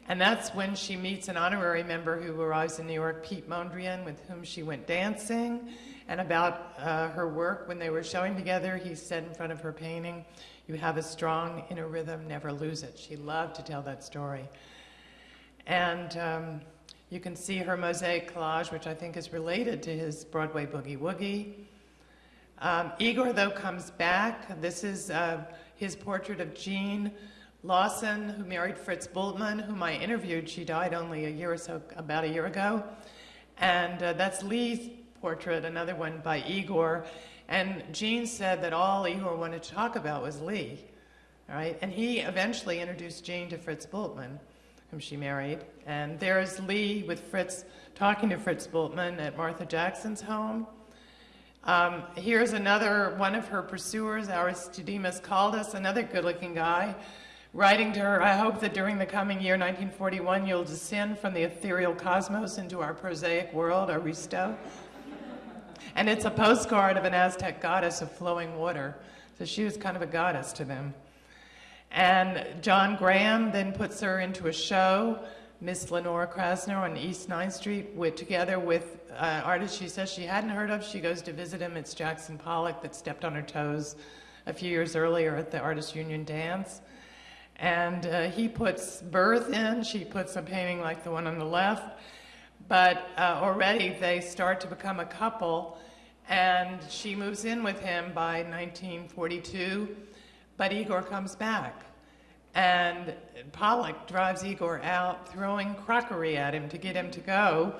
And that's when she meets an honorary member who arrives in New York, Piet Mondrian, with whom she went dancing. And about uh, her work, when they were showing together, he said in front of her painting, you have a strong inner rhythm, never lose it. She loved to tell that story. And um, you can see her mosaic collage, which I think is related to his Broadway Boogie Woogie. Um, Igor, though, comes back. This is uh, his portrait of Jean Lawson, who married Fritz Bultmann, whom I interviewed. She died only a year or so, about a year ago. And uh, that's Lee's portrait, another one by Igor. And Jean said that all Igor wanted to talk about was Lee, all right? And he eventually introduced Jean to Fritz Bultmann, whom she married. And there's Lee with Fritz, talking to Fritz Bultmann at Martha Jackson's home. Um, here's another one of her pursuers, Aristodemus Kaldis, another good-looking guy, writing to her, I hope that during the coming year, 1941, you'll descend from the ethereal cosmos into our prosaic world, Aristo. And it's a postcard of an Aztec goddess of flowing water. So she was kind of a goddess to them. And John Graham then puts her into a show, Miss Lenora Krasner on East 9th Street, with, together with uh, artists she says she hadn't heard of. She goes to visit him. It's Jackson Pollock that stepped on her toes a few years earlier at the Artists Union dance. And uh, he puts birth in. She puts a painting like the one on the left. But uh, already they start to become a couple, and she moves in with him by 1942, but Igor comes back. And Pollock drives Igor out, throwing crockery at him to get him to go,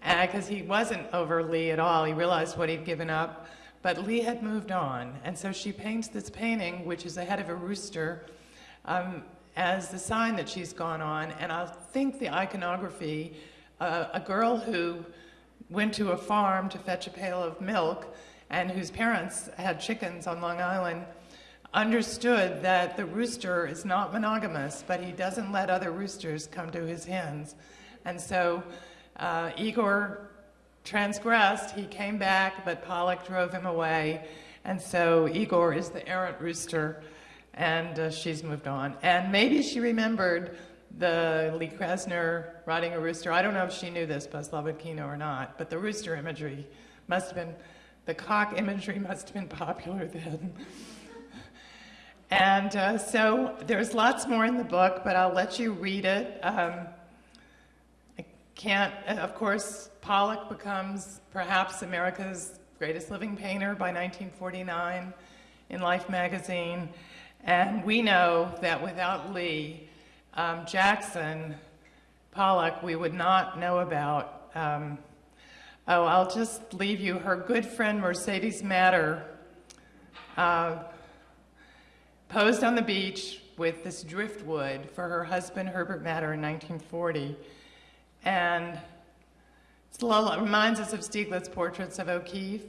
because uh, he wasn't over Lee at all. He realized what he'd given up, but Lee had moved on. And so she paints this painting, which is the head of a rooster, um, as the sign that she's gone on. And I think the iconography uh, a girl who went to a farm to fetch a pail of milk and whose parents had chickens on Long Island understood that the rooster is not monogamous, but he doesn't let other roosters come to his hens. And so uh, Igor transgressed, he came back, but Pollock drove him away. And so Igor is the errant rooster, and uh, she's moved on. And maybe she remembered the Lee Krasner riding a rooster. I don't know if she knew this, Buzz or not, but the rooster imagery must have been, the cock imagery must have been popular then. And uh, so there's lots more in the book, but I'll let you read it. Um, I can't, of course, Pollock becomes perhaps America's greatest living painter by 1949 in Life magazine. And we know that without Lee, um, Jackson Pollock we would not know about. Um, oh, I'll just leave you. Her good friend Mercedes Matter uh, posed on the beach with this driftwood for her husband Herbert Matter in 1940. And it reminds us of Stieglitz's portraits of O'Keeffe.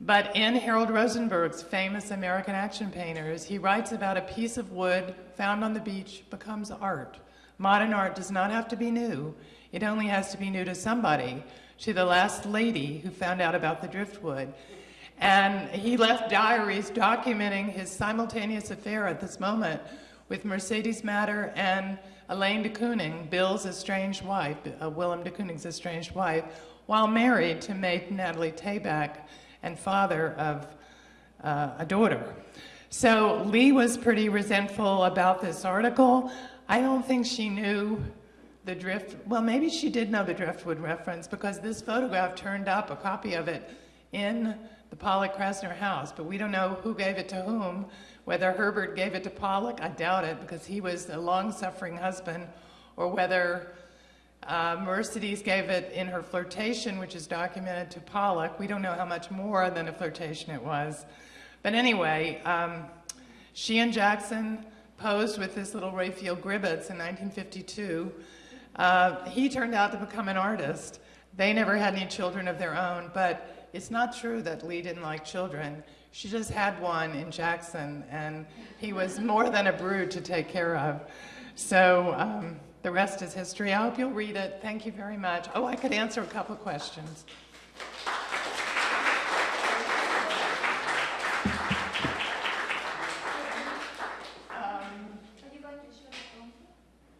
But in Harold Rosenberg's famous American action painters, he writes about a piece of wood found on the beach becomes art. Modern art does not have to be new. It only has to be new to somebody, to the last lady who found out about the driftwood. And he left diaries documenting his simultaneous affair at this moment with Mercedes Matter and Elaine de Kooning, Bill's estranged wife, uh, Willem de Kooning's estranged wife, while married to mate Natalie Tabak, and father of uh, a daughter. So Lee was pretty resentful about this article. I don't think she knew the drift, well, maybe she did know the driftwood reference because this photograph turned up, a copy of it, in the Pollock Krasner house, but we don't know who gave it to whom. Whether Herbert gave it to Pollock, I doubt it because he was a long-suffering husband, or whether uh, Mercedes gave it in her flirtation, which is documented to Pollock. We don't know how much more than a flirtation it was. But anyway, um, she and Jackson posed with this little Raphael Gribbetts in 1952. Uh, he turned out to become an artist. They never had any children of their own, but it's not true that Lee didn't like children. She just had one in Jackson, and he was more than a brood to take care of. So um, the rest is history. I hope you'll read it. Thank you very much. Oh, I could answer a couple questions.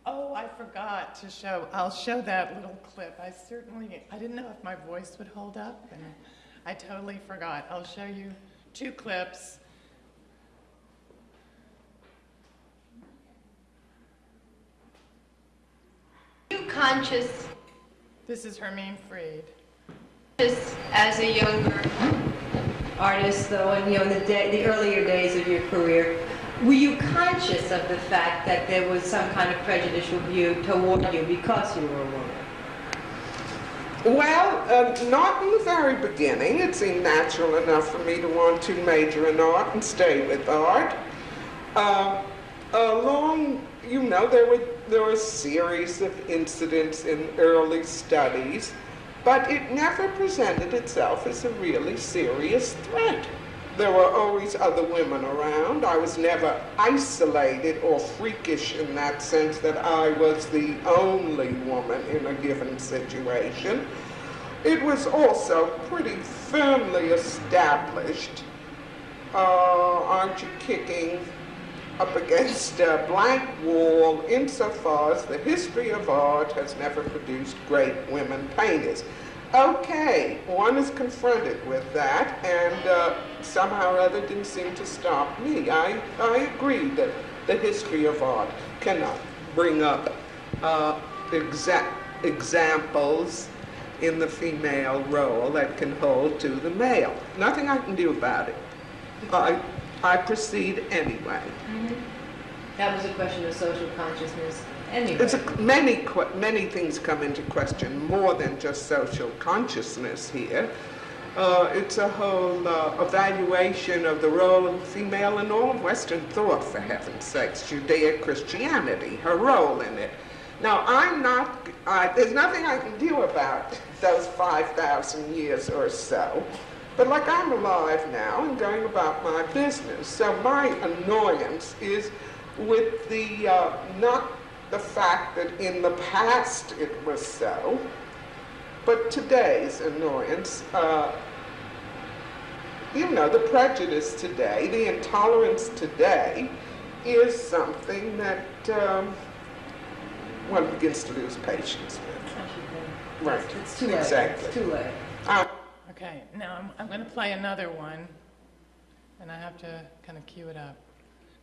Oh, I forgot to show, I'll show that little clip. I certainly, I didn't know if my voice would hold up, and I totally forgot. I'll show you two clips.
you conscious
This is Hermine Freed.
just as a younger artist, though, and you know, in the, day, the earlier days of your career, were you conscious of the fact that there was some kind of prejudicial view toward you because you were a woman?
Well, uh, not in the very beginning. It seemed natural enough for me to want to major in art and stay with art. Uh, along, you know, there were there were a series of incidents in early studies, but it never presented itself as a really serious threat. There were always other women around. I was never isolated or freakish in that sense that I was the only woman in a given situation. It was also pretty firmly established. Uh, aren't you kicking up against a blank wall insofar as the history of art has never produced great women painters? Okay, one is confronted with that, and uh, somehow or other didn't seem to stop me. I, I agree that the history of art cannot bring up uh, exa- examples in the female role that can hold to the male. Nothing I can do about it. I, I proceed anyway.
That was a question of social consciousness anyway.
It's a, many, many things come into question, more than just social consciousness here. Uh, it's a whole uh, evaluation of the role of the female in all of Western thought, for heaven's sakes, Judeo-Christianity, her role in it. Now, I'm not, uh, there's nothing I can do about those 5,000 years or so, but like I'm alive now and going about my business, so my annoyance is with the, uh, not the fact that in the past it was so, but today's annoyance, uh, you know, the prejudice today, the intolerance today is something that um, one begins to lose patience with. Right,
It's too late.
exactly.
It's too late.
Uh,
Okay, now I'm, I'm going to play another one, and I have to kind of cue it up.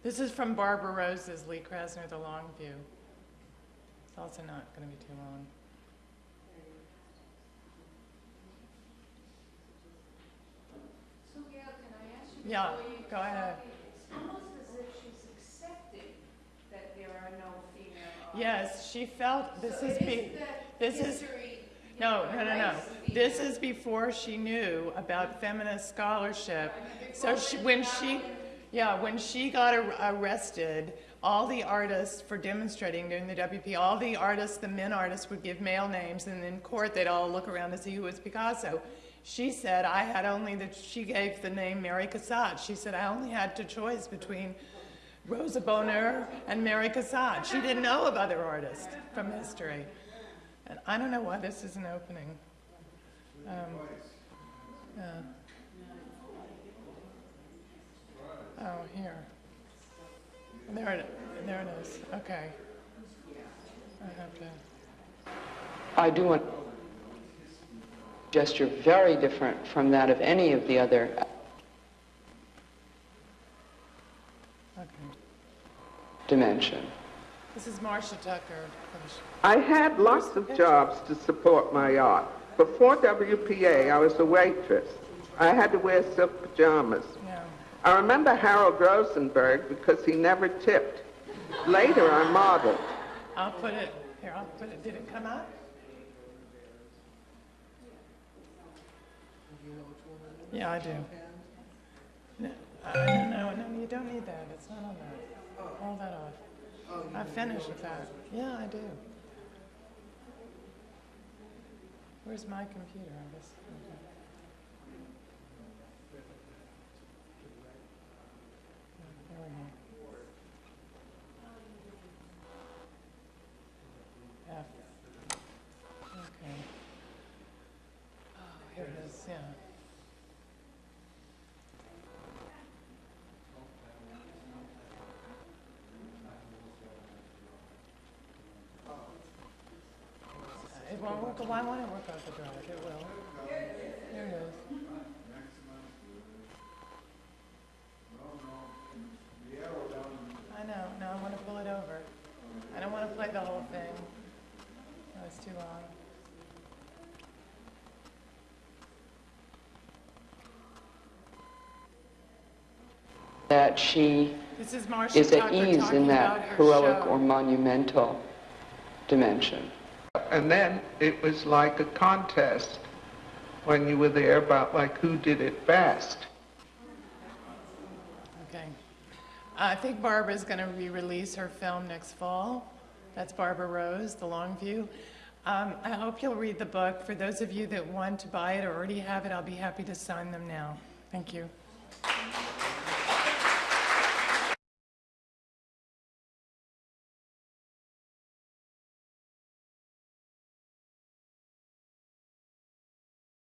This is from Barbara Rose's Lee Krasner, The Long View. It's also not going to be too long.
So Gail, can I ask you?
Yeah,
before you
go ahead.
It's almost as if she's accepting that there are no female.
Yes, she felt, this
So
is, be- this is,
history, you
no, no, no, no. This is before she knew about feminist scholarship. So she, when she, yeah, when she got ar- arrested, all the artists for demonstrating during the WP, all the artists, the men artists would give male names, and in court they'd all look around to see who was Picasso. She said, I had only the, she gave the name Mary Cassatt. She said, I only had two choice between Rosa Bonheur and Mary Cassatt. She didn't know of other artists from history. And I don't know why this isn't opening. Um, yeah. Oh, here. There it, there it is. Okay. I have to.
I do want gesture very different from that of any of the other uh,
Okay.
dimension.
This is Marcia Tucker.
I had lots of jobs to support my art. Before WPA, I was a waitress. I had to wear silk pajamas. I remember Harold Rosenberg because he never tipped. Later, I modeled.
I'll put it, here, I'll put it, did it come out? Yeah, I do. No, no, no, you don't need that, it's not on that. Hold that off. I finished with that. Yeah, I do. Where's my computer? I guess. F. Okay. Oh, here it is, yeah. It won't work, why won't it work off the drive? It will. There it is. I don't want to play the whole thing. No, it's too long.
That she
This is
is at ease in that heroic
show.
or monumental dimension.
And then it was like a contest when you were there about like who did it best.
Okay. I think Barbara's going to re-release her film next fall. That's Barbara Rose, The Long View. Um, I hope you'll read the book. For those of you that want to buy it or already have it, I'll be happy to sign them now. Thank you.